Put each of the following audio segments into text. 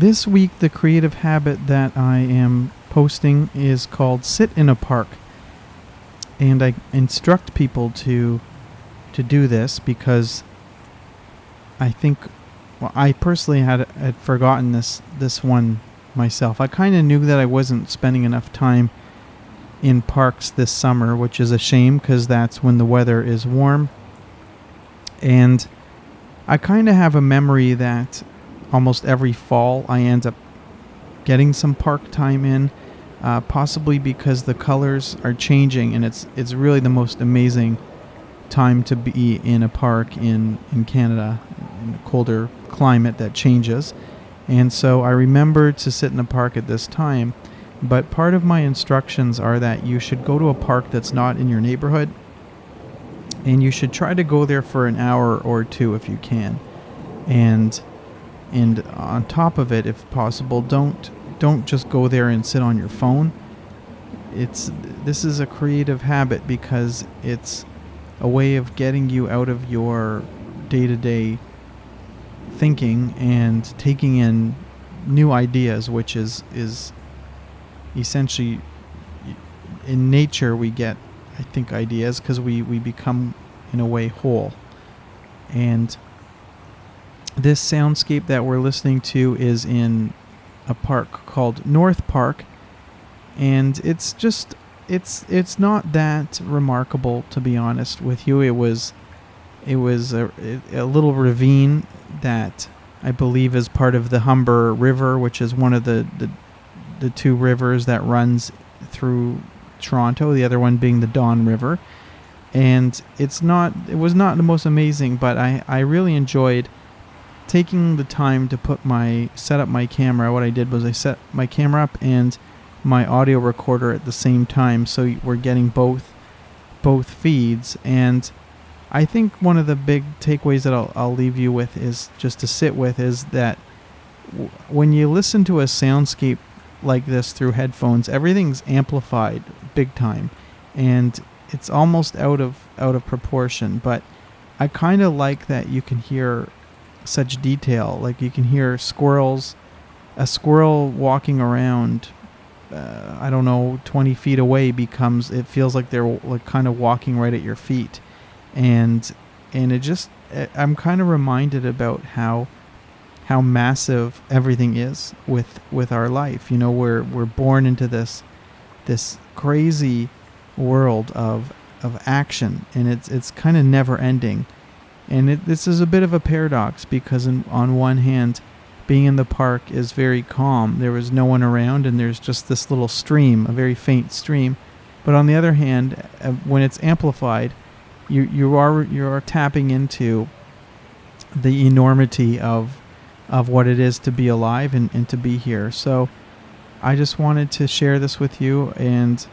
this week, the creative habit that I am posting is called Sit in a Park. And I instruct people to to do this because I think well, I personally had had forgotten this this one myself. I kind of knew that I wasn't spending enough time in parks this summer, which is a shame because that's when the weather is warm. And I kind of have a memory that almost every fall I end up getting some park time in, uh, possibly because the colors are changing and it's it's really the most amazing time to be in a park in in Canada, in a colder climate that changes. And so I remember to sit in a park at this time. But part of my instructions are that you should go to a park that's not in your neighborhood and you should try to go there for an hour or two if you can. And and on top of it if possible don't don't just go there and sit on your phone. It's this is a creative habit because it's a way of getting you out of your day-to-day thinking and taking in new ideas which is is essentially in nature we get i think ideas because we we become in a way whole. And this soundscape that we're listening to is in a park called North Park and it's just it's it's not that remarkable to be honest with you. It was it was a, a little ravine that I believe is part of the Humber River which is one of the, the the two rivers that runs through Toronto the other one being the Don River. And it's not it was not the most amazing but I I really enjoyed taking the time to put my set up my camera what i did was i set my camera up and my audio recorder at the same time so we're getting both both feeds. And i think one of the big takeaways that i'll, I'll leave you with is just to sit with is that w- when you listen to a soundscape like this through headphones everything's amplified big time. And it's almost out of out of proportion but i kind of like that you can hear such detail. Like you can hear squirrels, a squirrel walking around. Uh, I don't know, 20 feet away becomes. It feels like they're like kind of walking right at your feet, and and it just. Eh, I'm kind of reminded about how how massive everything is with with our life. You know, we're we're born into this this crazy world of of action, and it's it's kind of never ending and it, this is a bit of a paradox because, in, on one hand, being in the park is very calm. There was no one around, and there's just this little stream, a very faint stream. But on the other hand, uh, when it's amplified, you you are you are tapping into the enormity of of what it is to be alive and, and to be here. So I just wanted to share this with you and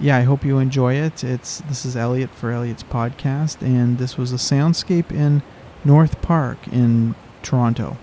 yeah, I hope you enjoy it. It's this is Elliot for Elliot's podcast, and this was a soundscape in North Park in Toronto.